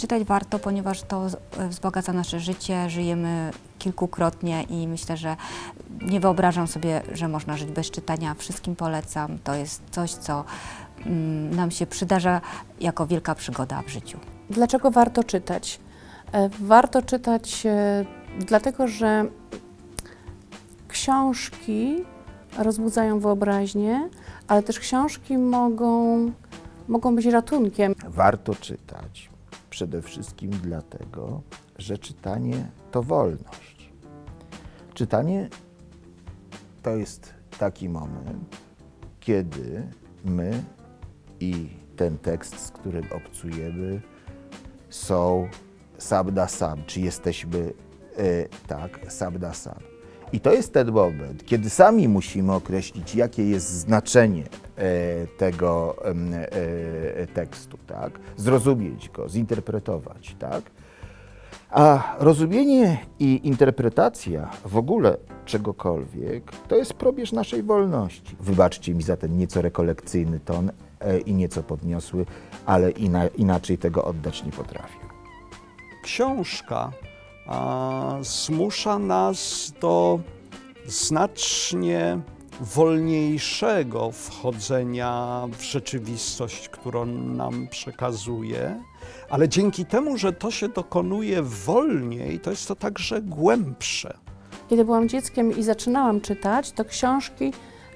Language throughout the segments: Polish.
Czytać warto, ponieważ to z- wzbogaca nasze życie, żyjemy kilkukrotnie i myślę, że nie wyobrażam sobie, że można żyć bez czytania. Wszystkim polecam. To jest coś, co mm, nam się przydarza jako wielka przygoda w życiu. Dlaczego warto czytać? E, Warto czytać e, dlatego, że książki rozbudzają wyobraźnię, ale też książki mogą, mogą być ratunkiem. Warto czytać przede wszystkim dlatego, że czytanie to wolność. Czytanie to jest taki moment, kiedy my i ten tekst, z którym obcujemy, są sam na sam, czy jesteśmy e, tak, sam na sam. I to jest ten moment, kiedy sami musimy określić, jakie jest znaczenie tego em, e, tekstu, tak? Zrozumieć go, zinterpretować, tak? A rozumienie i interpretacja w ogóle czegokolwiek to jest probierz naszej wolności. Wybaczcie mi za ten nieco rekolekcyjny ton e, i nieco podniosły, ale ina, inaczej tego oddać nie potrafię. książka a, zmusza nas do znacznie wolniejszego wchodzenia w rzeczywistość, którą nam przekazuje, ale dzięki temu, że to się dokonuje wolniej, to jest to także głębsze. Kiedy byłam dzieckiem i zaczynałam czytać, to książki,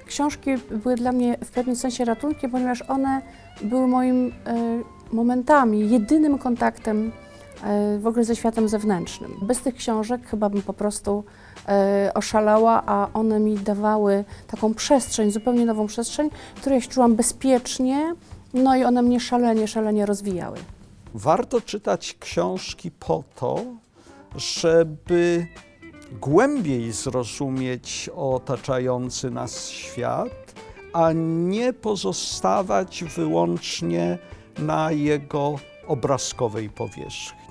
książki były dla mnie w pewnym sensie ratunkiem, ponieważ one były moim e, momentami, jedynym kontaktem w ogóle ze światem zewnętrznym. Bez tych książek chyba bym po prostu e, oszalała, a one mi dawały taką przestrzeń, zupełnie nową przestrzeń, w której się czułam bezpiecznie, no i one mnie szalenie, szalenie rozwijały. Warto czytać książki po to, żeby głębiej zrozumieć otaczający nas świat, a nie pozostawać wyłącznie na jego obrazkowej powierzchni.